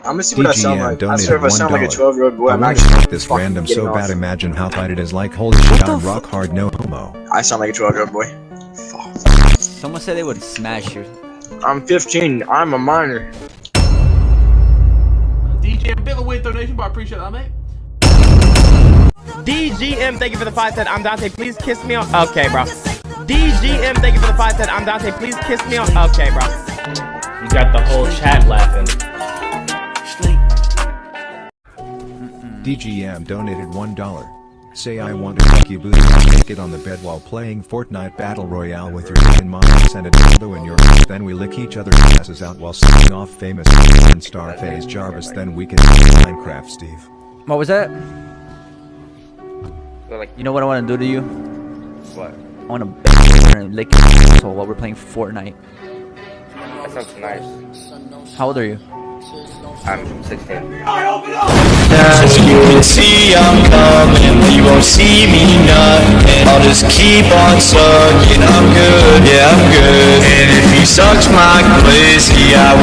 I'm gonna see what I sound like. I swear if I sound like a 12 year old boy, I I'm want not gonna this random so it bad imagine how tight it is like holy shit I'm rock hard no homo. I sound like a 12 year old boy. Fuck. Someone said they would smash you. I'm 15. I'm a minor. DJ Bill with donation, but I appreciate that, mate. DGM, thank you for the five cent. I'm Dante. Please kiss me on. Okay, bro. DGM, thank you for the five cent. I'm Dante. Please kiss me on. Okay, bro. You got the whole chat laughing. DGM donated $1. Say I want to fuck you booty it on the bed while playing Fortnite Battle Royale with your dick in mine send a dildo in your ass then we lick each other's asses out while sucking off famous and Starface Jarvis then we can play Minecraft Steve. What was that? You know what I want to do to you? What? I want to bend you over and lick your asshole while we're playing Fortnite. That sounds nice. How old are you? I'm 16. As you can I'm coming. You won't see me nothing. I'll just keep on sucking. I'm good, yeah, I'm good. And if he sucks my pussy, I